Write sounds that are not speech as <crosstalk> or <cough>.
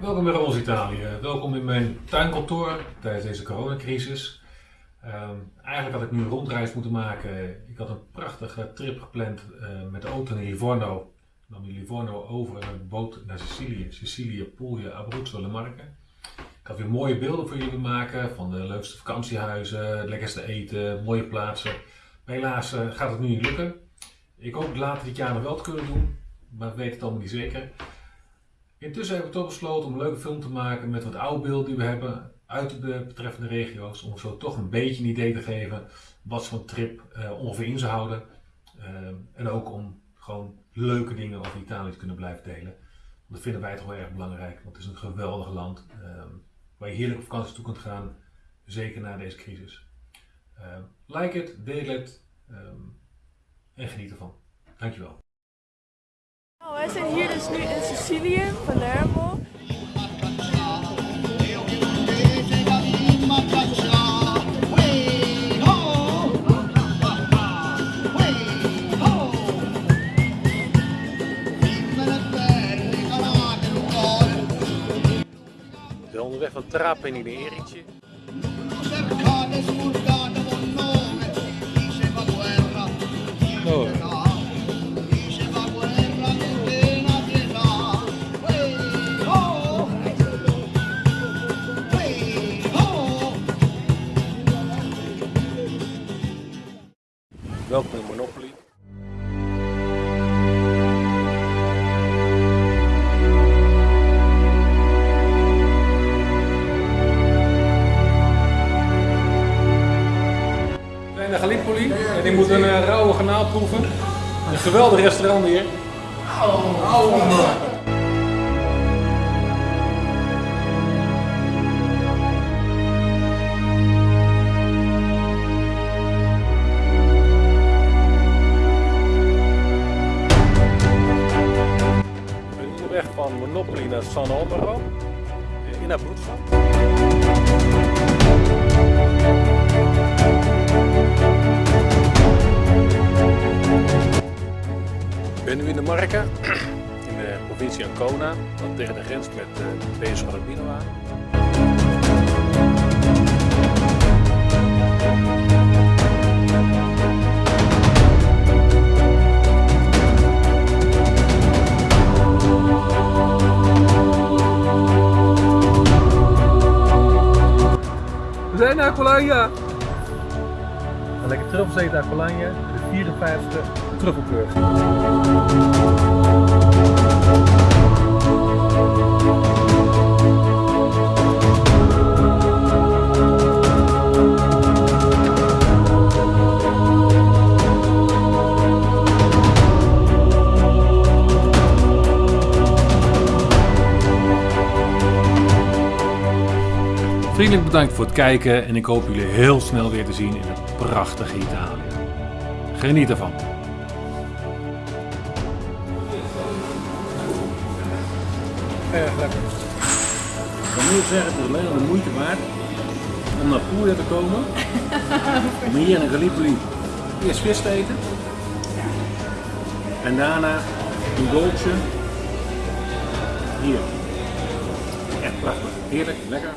Welkom bij Rols Italië. Welkom in mijn tuinkantoor tijdens deze coronacrisis. Ehm, eigenlijk had ik nu een rondreis moeten maken. Ik had een prachtige trip gepland uh, met de auto naar Livorno. Ik nam Livorno over en een boot naar Sicilië. Sicilië, Puglia, Abruzzo, Le Marche. Ik had weer mooie beelden voor jullie maken van de leukste vakantiehuizen, het lekkerste eten, mooie plaatsen. Helaas uh, gaat het nu niet lukken. Ik hoop later dit jaar nog wel te kunnen doen, maar ik weet het allemaal niet zeker. Intussen hebben we toch besloten om een leuke film te maken met wat oude beelden die we hebben uit de betreffende regio's. Om zo toch een beetje een idee te geven wat zo'n trip uh, ongeveer in zou houden. Uh, en ook om gewoon leuke dingen over Italië te kunnen blijven delen. Dat vinden wij toch wel erg belangrijk, want het is een geweldig land uh, waar je heerlijk op vakantie toe kunt gaan, zeker na deze crisis. like het, deel het en geniet ervan. Dankjewel. Wij zijn hier dus nu in Sicilië, Palermo. We onderweg van Trapani naar Erice. Oh. Welkom in Monopoly. We zijn naar Gallipoli en ik moet een uh, rauwe kanaal proeven. Een geweldig restaurant hier. Monopoly naar San Albero in Abruzzo. Ik ben nu in de Marca, in de provincie Ancona, dat tegen de grens met uh, Pesaro Albino aan. Zijn naar Colonia. Een lekker truffelzeet naar Colonia, de 54e truffelkeur. Vriendelijk bedankt voor het kijken en ik hoop jullie heel snel weer te zien in het prachtige Italië. Geniet ervan! Erg lekker. Ik kan nu zeggen, het is alleen al de moeite waard om naar Puglia te komen. <laughs> om hier in Gallipoli eerst vis te eten. En daarna een dolce. Hier. Echt prachtig. Heerlijk, lekker.